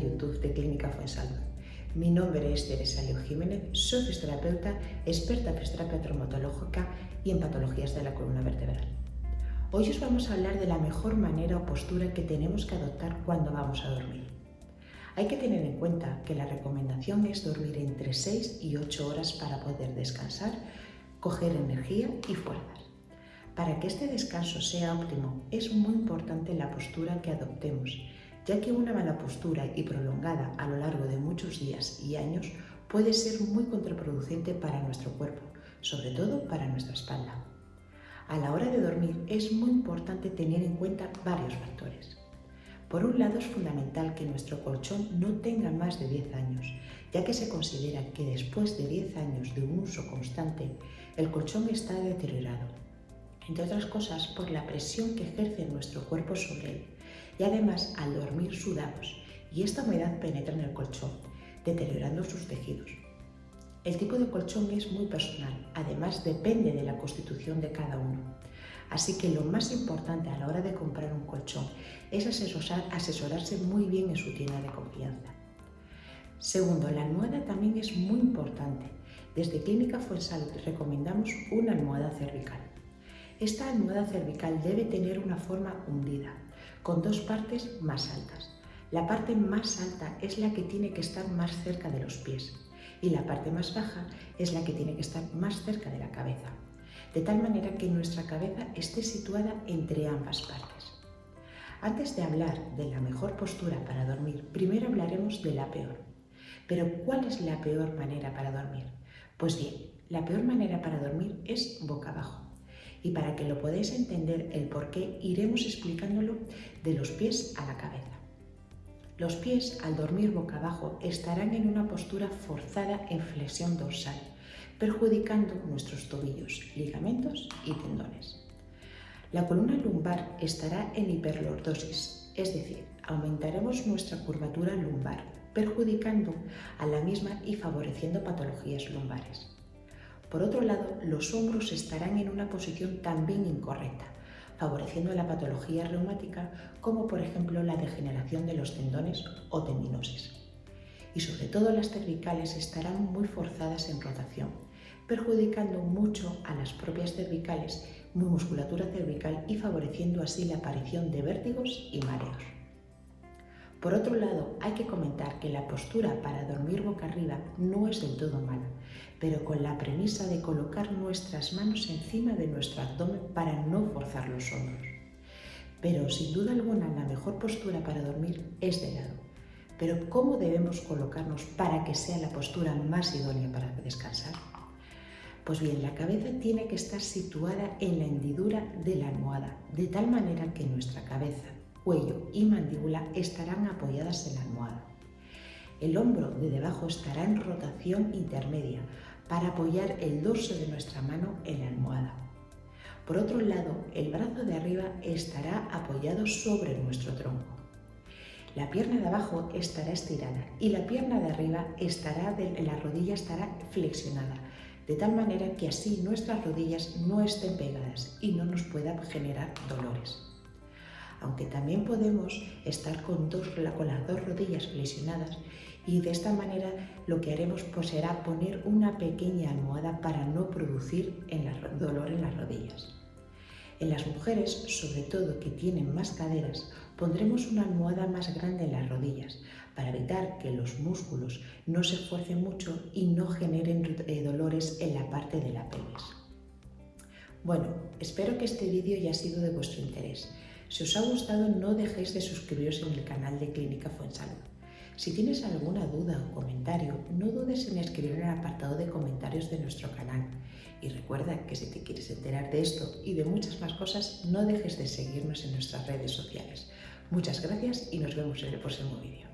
YouTube de Clínica Fuensalud. Mi nombre es Teresa Leo Jiménez, soy fisioterapeuta, experta en fisioterapia traumatológica y en patologías de la columna vertebral. Hoy os vamos a hablar de la mejor manera o postura que tenemos que adoptar cuando vamos a dormir. Hay que tener en cuenta que la recomendación es dormir entre 6 y 8 horas para poder descansar, coger energía y fuerzas. Para que este descanso sea óptimo, es muy importante la postura que adoptemos, ya que una mala postura y prolongada a lo largo de muchos días y años puede ser muy contraproducente para nuestro cuerpo, sobre todo para nuestra espalda. A la hora de dormir es muy importante tener en cuenta varios factores. Por un lado es fundamental que nuestro colchón no tenga más de 10 años, ya que se considera que después de 10 años de un uso constante, el colchón está deteriorado, entre otras cosas por la presión que ejerce nuestro cuerpo sobre él, y además al dormir sudamos, y esta humedad penetra en el colchón, deteriorando sus tejidos. El tipo de colchón es muy personal, además depende de la constitución de cada uno. Así que lo más importante a la hora de comprar un colchón es asesorarse muy bien en su tienda de confianza. Segundo, la almohada también es muy importante. Desde Clínica Fuensalud recomendamos una almohada cervical. Esta almohada cervical debe tener una forma hundida, con dos partes más altas. La parte más alta es la que tiene que estar más cerca de los pies y la parte más baja es la que tiene que estar más cerca de la cabeza de tal manera que nuestra cabeza esté situada entre ambas partes. Antes de hablar de la mejor postura para dormir, primero hablaremos de la peor. Pero ¿cuál es la peor manera para dormir? Pues bien, la peor manera para dormir es boca abajo. Y para que lo podáis entender el por qué, iremos explicándolo de los pies a la cabeza. Los pies, al dormir boca abajo, estarán en una postura forzada en flexión dorsal, perjudicando nuestros tobillos, ligamentos y tendones. La columna lumbar estará en hiperlordosis, es decir, aumentaremos nuestra curvatura lumbar, perjudicando a la misma y favoreciendo patologías lumbares. Por otro lado, los hombros estarán en una posición también incorrecta, favoreciendo la patología reumática como por ejemplo la degeneración de los tendones o tendinosis y sobre todo las cervicales estarán muy forzadas en rotación, perjudicando mucho a las propias cervicales, muy musculatura cervical y favoreciendo así la aparición de vértigos y mareos. Por otro lado, hay que comentar que la postura para dormir boca arriba no es del todo mala, pero con la premisa de colocar nuestras manos encima de nuestro abdomen para no forzar los hombros. Pero sin duda alguna la mejor postura para dormir es de lado, pero ¿cómo debemos colocarnos para que sea la postura más idónea para descansar? Pues bien, la cabeza tiene que estar situada en la hendidura de la almohada, de tal manera que nuestra cabeza, cuello y mandíbula estarán apoyadas en la almohada. El hombro de debajo estará en rotación intermedia para apoyar el dorso de nuestra mano en la almohada. Por otro lado, el brazo de arriba estará apoyado sobre nuestro tronco. La pierna de abajo estará estirada y la pierna de arriba estará la rodilla estará flexionada, de tal manera que así nuestras rodillas no estén pegadas y no nos pueda generar dolores. Aunque también podemos estar con, con las dos rodillas flexionadas y de esta manera lo que haremos pues, será poner una pequeña almohada para no producir dolor en las rodillas. En las mujeres, sobre todo que tienen más caderas, pondremos una almohada más grande en las rodillas para evitar que los músculos no se esfuercen mucho y no generen eh, dolores en la parte de la pelvis. Bueno, espero que este vídeo haya sido de vuestro interés. Si os ha gustado no dejéis de suscribiros en el canal de Clínica Fuensalud. Si tienes alguna duda o comentario, no dudes en escribir en el apartado de comentarios de nuestro canal. Y recuerda que si te quieres enterar de esto y de muchas más cosas, no dejes de seguirnos en nuestras redes sociales. Muchas gracias y nos vemos en el próximo vídeo.